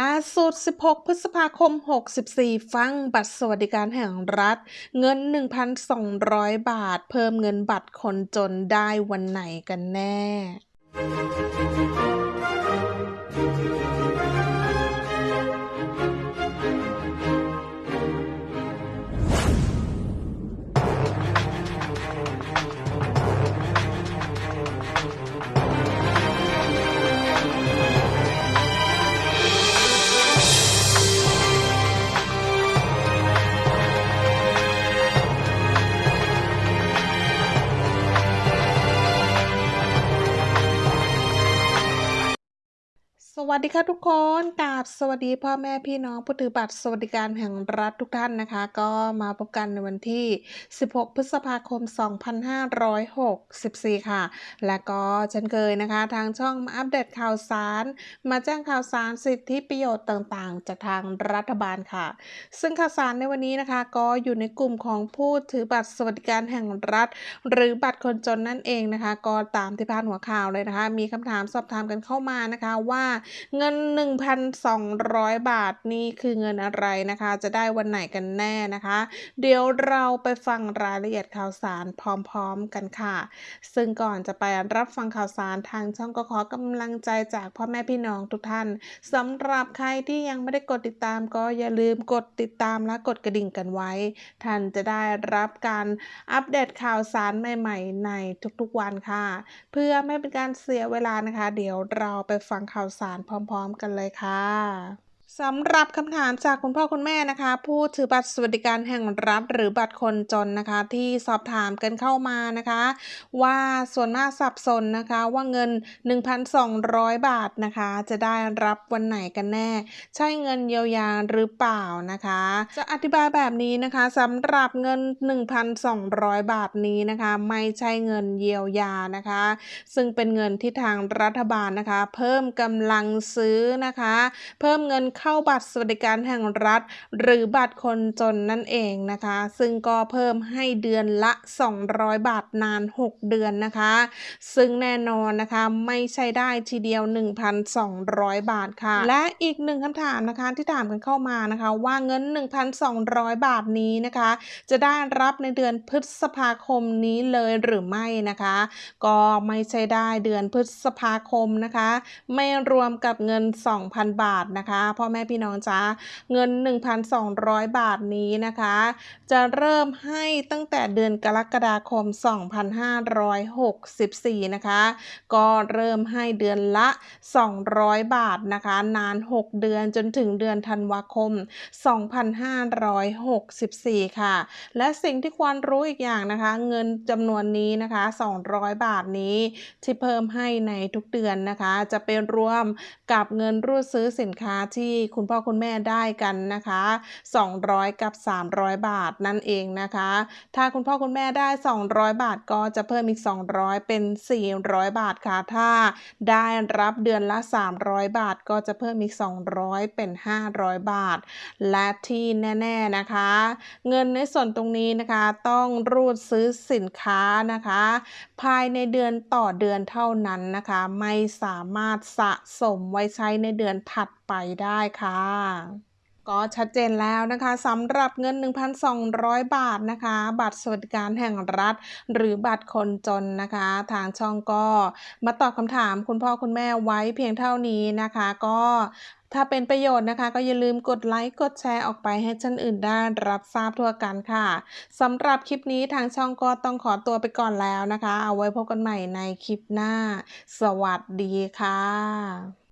ล่าสุด 16 พฤษภาคม 64 ฟังบัตรสวัสดิการแห่งรัฐ เงิน 1,200 บาท เพิ่มเงินบัตรคนจนได้วันไหนกันแน่ สวัสดีค่ะทุกคนกราบสวัสดีพ่อแม่พี่น้องผู้ถือบัตรสวัสดิการแห่งรัฐทุกท่านนะคะ ก็มาพบกันในวันที่ 16 พฤษภาคม 2564 ค่ะ และก็เช่นเคยนะคะ ทางช่องมาอัปเดตข่าวสาร มาแจ้งข่าวสารสิทธิประโยชน์ต่างๆ จากทางรัฐบาลค่ะ ซึ่งข่าวสารในวันนี้นะคะ ก็อยู่ในกลุ่มของผู้ถือบัตรสวัสดิการแห่งรัฐ หรือบัตรคนจนนั่นเองนะคะ ก็ตามที่พาดหัวข่าวเลยนะคะ มีคำถามสอบถามกันเข้ามานะคะว่าเงิน 1,200 บาทนี่คือเงินอะไรนะคะ จะได้วันไหนกันแน่นะคะ เดี๋ยวเราไปฟังรายละเอียดข่าวสารพร้อมๆกันค่ะ ซึ่งก่อนจะไปรับฟังข่าวสารทางช่องก็ขอกำลังใจจากพ่อแม่พี่น้องทุกท่านสำหรับใครที่ยังไม่ได้กดติดตามก็อย่าลืมกดติดตามและกดกระดิ่งกันไว้ ท่านจะได้รับการอัปเดตข่าวสารใหม่ ๆ ในทุกๆวันค่ะ เพื่อไม่เป็นการเสียเวลานะคะ เดี๋ยวเราไปฟังข่าวสารพร้อม ๆ กันเลยค่ะ สำหรับคำถามจากคุณพ่อคุณแม่นะคะ ผู้ถือบัตรสวัสดิการแห่งรัฐหรือบัตรคนจนนะคะ ที่สอบถามกันเข้ามานะคะ ว่าส่วนมากสับสนนะคะว่าเงิน 1,200 บาทนะคะ จะได้รับวันไหนกันแน่ ใช่เงินเยียวยาหรือเปล่านะคะ จะอธิบายแบบนี้นะคะสำหรับเงิน 1,200 บาทนี้นะคะ ไม่ใช่เงินเยียวยานะคะ ซึ่งเป็นเงินที่ทางรัฐบาลนะคะ เพิ่มกำลังซื้อนะคะ เพิ่มเงินเข้าบัตรสวัสดิการแห่งรัฐ หรือบัตรคนจนนั่นเองนะคะ ซึ่งก็เพิ่มให้เดือนละ 200 บาทนาน 6 เดือนนะคะ ซึ่งแน่นอนนะคะไม่ใช่ได้ทีเดียว 1,200 บาทค่ะ และอีกหนึ่งคำถามนะคะที่ถามกันเข้ามานะคะว่าเงิน 1,200 บาทนี้นะคะ จะได้รับในเดือนพฤษภาคมนี้เลยหรือไม่นะคะ ก็ไม่ใช่ได้เดือนพฤษภาคมนะคะ ไม่รวมกับเงิน 2,000 บาทนะคะพ่อแม่พี่น้องจ้าเงิน 1,200 บาทนี้นะคะ จะเริ่มให้ตั้งแต่เดือนกรกฎาคม 2564 นะคะ ก็เริ่มให้เดือนละ 200 บาทนะคะ นาน 6 เดือนจนถึงเดือนธันวาคม 2564 ค่ะ และสิ่งที่ควรรู้อีกอย่างนะคะ เงินจำนวนนี้นะคะ 200 บาทนี้ที่เพิ่มให้ในทุกเดือนนะคะ จะเป็นรวมกับเงินรูดซื้อสินค้าที่คุณพ่อคุณแม่ได้กันนะคะ 200 กับ 300 บาทนั่นเองนะคะ ถ้าคุณพ่อคุณแม่ได้ 200 บาทก็จะเพิ่มอีก 200 เป็น 400 บาทค่ะ ถ้าได้รับเดือนละ 300 บาทก็จะเพิ่มอีก 200 เป็น 500 บาท และที่แน่ๆนะคะ เงินในส่วนตรงนี้นะคะต้องรูดซื้อสินค้านะคะ ภายในเดือนต่อเดือนเท่านั้นนะคะ ไม่สามารถสะสมไว้ใช้ในเดือนถัดไปได้ค่ะ ก็ชัดเจนแล้วนะคะสำหรับเงิน 1,200 บาทนะคะ บัตรสวัสดิการแห่งรัฐ หรือบัตรคนจนนะคะ ทางช่องก็มาตอบคำถามคุณพ่อคุณแม่ไว้เพียงเท่านี้นะคะ ก็ถ้าเป็นประโยชน์นะคะก็อย่าลืมกดไลค์กดแชร์ออกไปให้ท่านอื่นได้รับทราบทั่วกันค่ะสำหรับคลิปนี้ทางช่องก็ต้องขอตัวไปก่อนแล้วนะคะ เอาไว้พบกันใหม่ในคลิปหน้า สวัสดีค่ะ